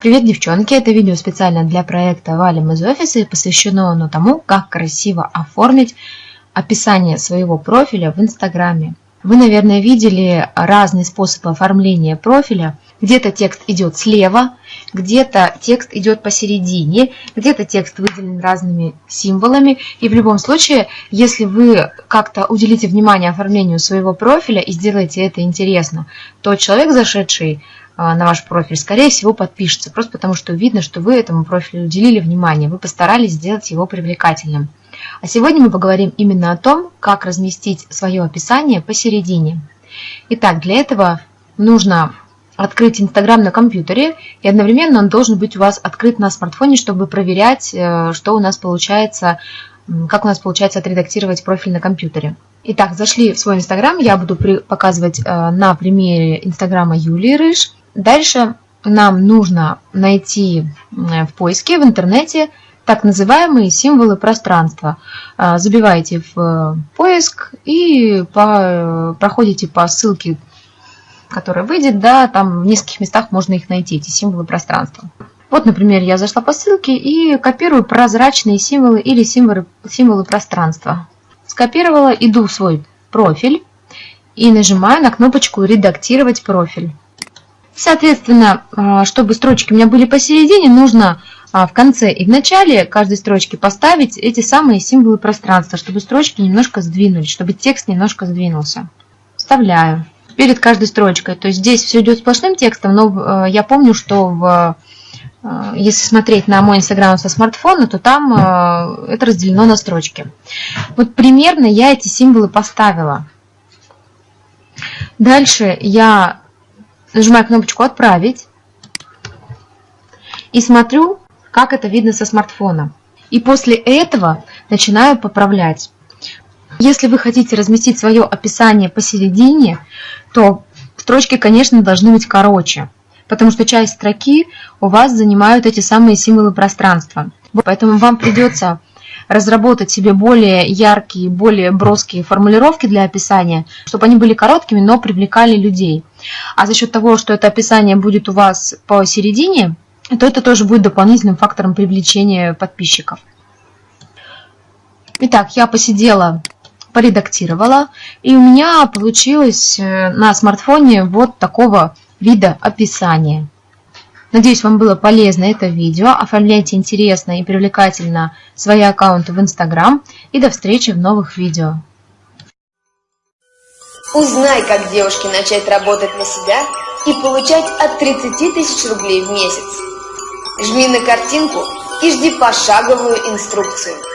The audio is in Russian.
Привет, девчонки! Это видео специально для проекта «Валим из офиса» и посвящено оно тому, как красиво оформить описание своего профиля в Инстаграме. Вы, наверное, видели разные способы оформления профиля. Где-то текст идет слева, где-то текст идет посередине, где-то текст выделен разными символами. И в любом случае, если вы как-то уделите внимание оформлению своего профиля и сделаете это интересно, то человек, зашедший на ваш профиль, скорее всего, подпишется, просто потому что видно, что вы этому профилю уделили внимание, вы постарались сделать его привлекательным. А сегодня мы поговорим именно о том, как разместить свое описание посередине. Итак, для этого нужно открыть Инстаграм на компьютере, и одновременно он должен быть у вас открыт на смартфоне, чтобы проверять, э, что у нас получается, как у нас получается отредактировать профиль на компьютере. Итак, зашли в свой Инстаграм, я буду показывать э, на примере Инстаграма Юлии Рыж. Дальше нам нужно найти в поиске в интернете так называемые символы пространства. А, забиваете в э, поиск и по, проходите по ссылке, которая выйдет, да, там в нескольких местах можно их найти, эти символы пространства. Вот, например, я зашла по ссылке и копирую прозрачные символы или символы, символы пространства. Скопировала, иду в свой профиль и нажимаю на кнопочку «Редактировать профиль». Соответственно, а, чтобы строчки у меня были посередине, нужно а, в конце и в начале каждой строчки поставить эти самые символы пространства, чтобы строчки немножко сдвинулись, чтобы текст немножко сдвинулся. Вставляю перед каждой строчкой. То есть здесь все идет сплошным текстом, но э, я помню, что в, если смотреть на мой инстаграм со смартфона, то там это разделено на строчки. Вот примерно я эти символы поставила. Дальше я Нажимаю кнопочку «Отправить» и смотрю, как это видно со смартфона. И после этого начинаю поправлять. Если вы хотите разместить свое описание посередине, то строчки, конечно, должны быть короче, потому что часть строки у вас занимают эти самые символы пространства. Поэтому вам придется разработать себе более яркие, более броские формулировки для описания, чтобы они были короткими, но привлекали людей. А за счет того, что это описание будет у вас посередине, то это тоже будет дополнительным фактором привлечения подписчиков. Итак, я посидела, поредактировала, и у меня получилось э, на смартфоне вот такого вида описания. Надеюсь, вам было полезно это видео. Оформляйте интересно и привлекательно свои аккаунты в Instagram. И до встречи в новых видео. Узнай, как девушке начать работать на себя и получать от 30 тысяч рублей в месяц. Жми на картинку и жди пошаговую инструкцию.